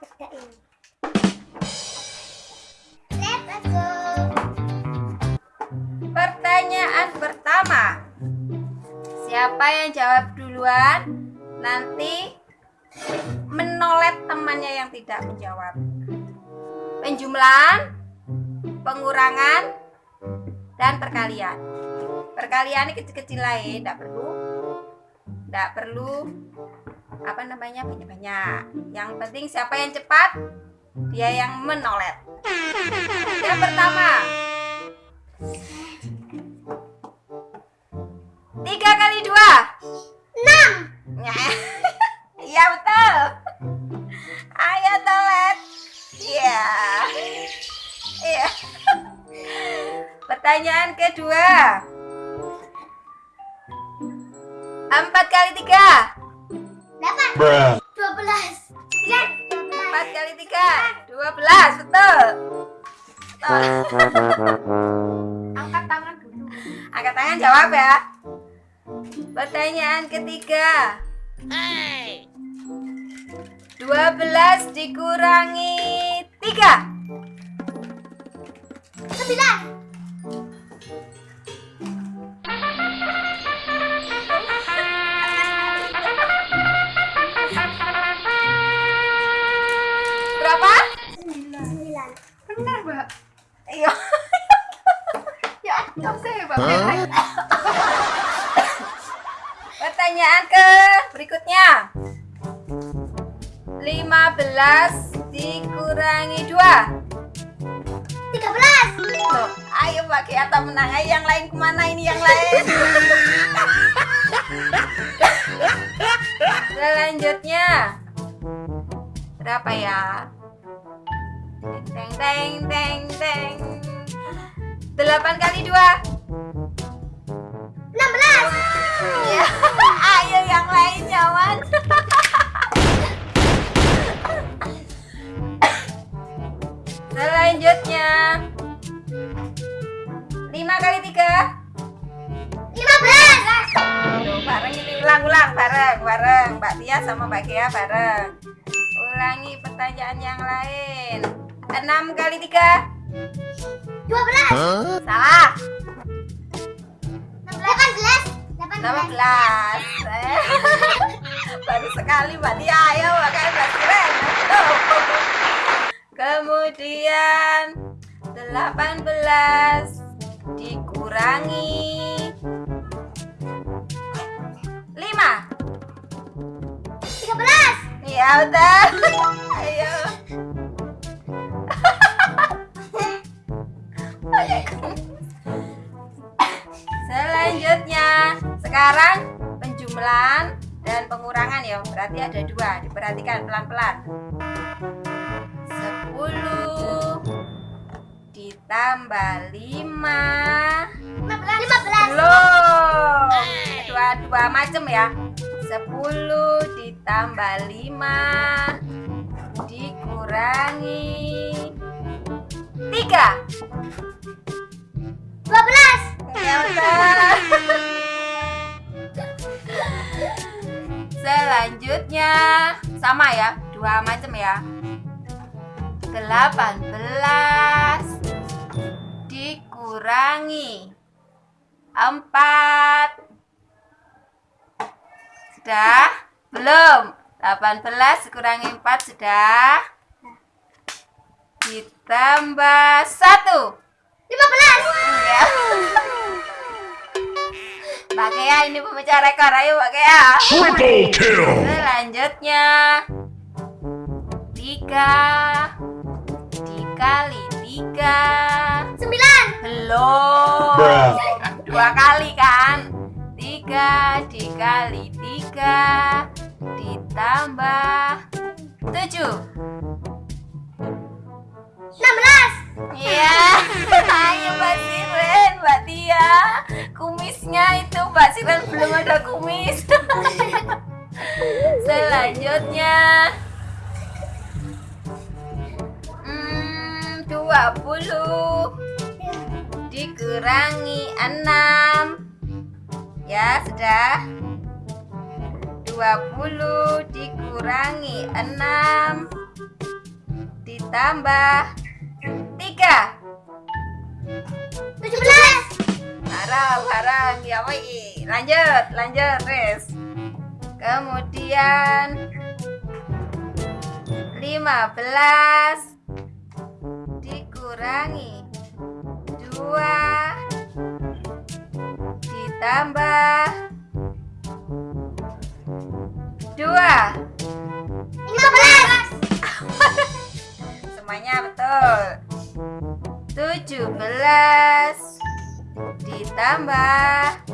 Let's go. Pertanyaan pertama. Siapa yang jawab duluan? Nanti menolet temannya yang tidak menjawab. Penjumlahan, pengurangan, dan perkalian. Perkalian ini kecil-kecil lain, tidak perlu tidak perlu apa namanya banyak-banyak. Yang penting siapa yang cepat, dia yang menolet. Yang pertama, Tiga kali dua. Enam. Iya betul. Ayo toilet. Iya. Iya. Pertanyaan kedua. Empat kali tiga. 8 12 9 4 kali 3 12 betul. Angkat tangan dulu. Angkat tangan jawab ya. Pertanyaan ketiga. 12 dikurangi 3 9 12 dikurangi 2 13 Tuh, ayo Mbak Kiata menang. Ayo yang lain ke mana ini yang lain? Selanjutnya Berapa ya? Teng teng teng teng. 8 kali 2 16 sama Mbak Gia bareng. Ulangi pertanyaan yang lain. 6 kali 3. Dua belas. Salah. Delapan belas. Delapan 18. Eh, Baru sekali Mbak Tia ayo makanya Mbak. Tuh. Kemudian 18 dikurangi Ya udah. Ayo. Selanjutnya, sekarang penjumlahan dan pengurangan ya. Berarti ada dua. Diperhatikan pelan-pelan. 10 ditambah 5 Lima belas. Lima belas. belum. Dua dua macam ya. 10 ditambah 5 dikurangi 3. Dua belas. Ya udah. Selanjutnya sama ya, dua macam ya. 18 dikurangi 4 Sudah? Belum. 18 dikurangi 4 sudah. Ditambah 1. Lima belas. Ya. Mbak Kea ini pemecah rekor ayo Mbak Kea. Triple kill. Selanjutnya 3 dikali 3 Sembilan. belum Bruh. dua kali kan 3 dikali 3 ditambah 7 Enam belas. Iya, ayo Mbak Siren, Mbak Tia. Kumisnya itu Mbak Siren belum ada kumis. Selanjutnya, hmm, 20 dikurangi 6 Ya, sudah. 20 20 dikurangi 6 ditambah 3 17 Harang, harang, ya woi. Lanjut, lanjut, Riz. Kemudian 15 dikurangi 2 ditambah 2 15 Semuanya betul. 17 ditambah.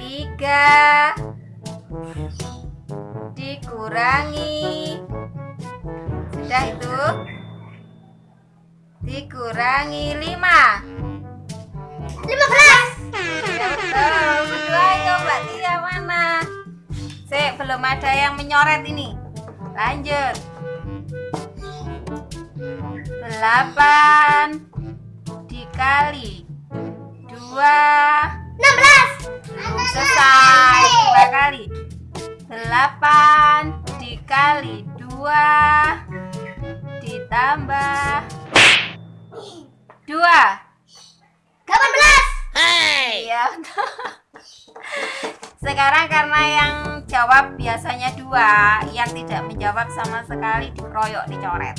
3 dikurangi. Sudah itu? Dikurangi 5 belum ada yang menyoret ini lanjut 8 dikali 2 16 belum selesai dua kali 8 dikali 2 ditambah 2 18 Iya. Sekarang karena yang jawab biasanya dua, yang tidak menjawab sama sekali dikeroyok dicoret.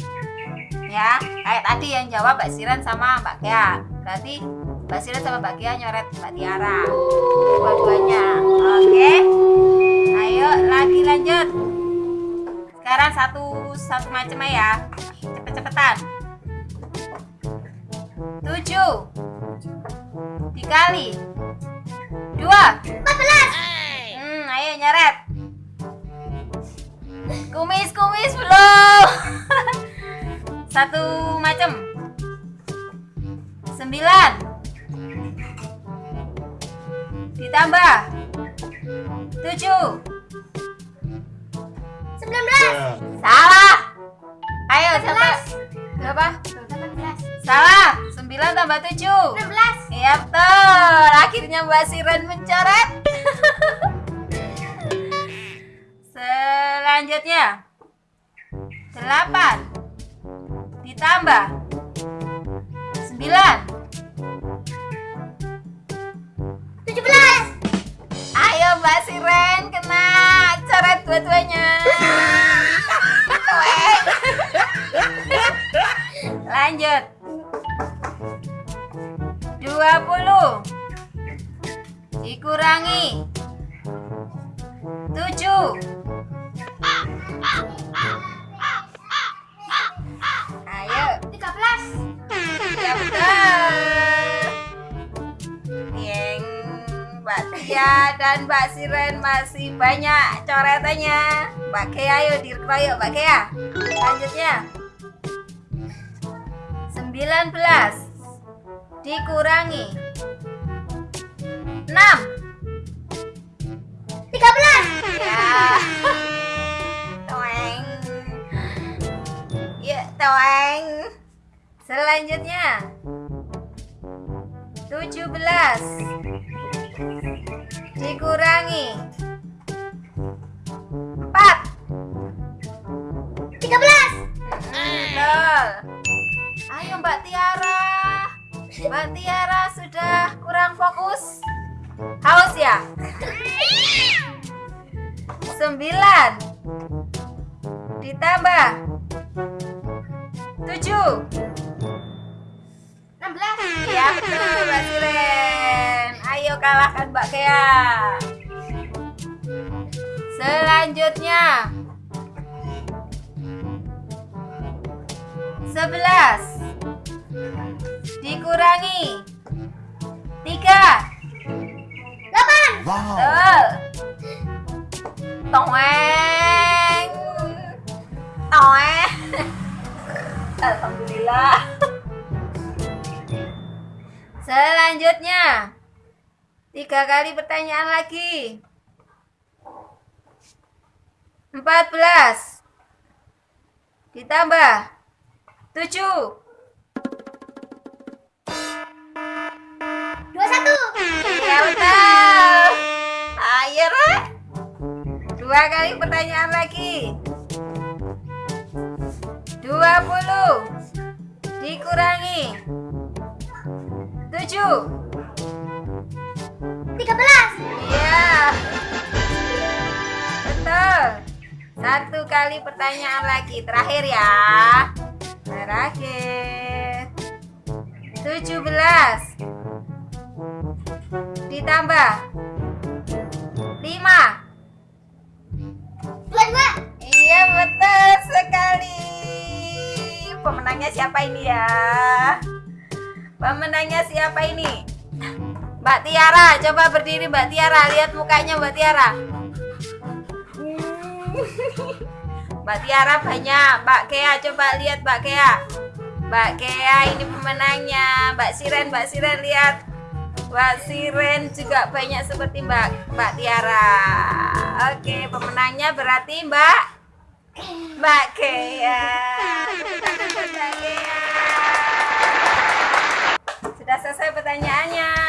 Ya, kayak tadi yang jawab Mbak Siren sama Mbak Kea. Berarti Mbak Siren sama Mbak Kea nyoret Mbak Tiara. Dua-duanya. Oke. Ayo lagi lanjut. Sekarang satu satu macam ya. Cepet-cepetan. Dikali dua. 14 hmm ayo nyaret. Kumis kumis belum. Satu macam sembilan. Ditambah. Tujuh. 19 salah. Ayo siapa berapa? 18 salah. Sembilan tambah tujuh. 16 Iya betul. Akhirnya Mbak Siren mencoret. Selanjutnya. 8 ditambah. 9 17 Ayo Mbak Siren kena coret dua-duanya. Lanjut 20 dikurangi. 7 Ayo. 13 Ya betul Yang Mbak Tia dan Mbak Siren masih banyak coretannya. Mbak Kea ayo dikeroyok Mbak Kea. Lanjutnya. 19 dikurangi. 6 13 Ya. Toeng. Ya toeng. Selanjutnya. 17 Dikurangi. 4 13 Betul. Ayo Mbak Tiara Mbak Tiara sudah kurang fokus. Haus ya? 9 Ditambah. 7 16 Ya betul Mbak Siren Ayo kalahkan Mbak Kea. Selanjutnya. 11 Dikurangi. 3 8 Betul. Toeng Toeng Alhamdulillah. Selanjutnya. Tiga kali pertanyaan lagi. 14 Ditambah 7 21 betul Ayo Rek 21 Dua kali pertanyaan lagi. 20 dikurangi 7 Tiga belas. Iya. Betul. Satu kali pertanyaan lagi terakhir ya. Terakhir. 17 ditambah 5 Dua dua. Iya betul sekali. Pemenangnya siapa ini ya? Pemenangnya siapa ini? Mbak Tiara, coba berdiri Mbak Tiara, lihat mukanya Mbak Tiara. Mbak Tiara banyak, Mbak Kea coba lihat Mbak Kea. Mbak Kea ini pemenangnya. Mbak Siren, Mbak Siren lihat. Mbak Siren juga banyak seperti Mbak Mbak Tiara. Oke, pemenangnya berarti Mbak Mbak Kea. Sudah selesai pertanyaannya.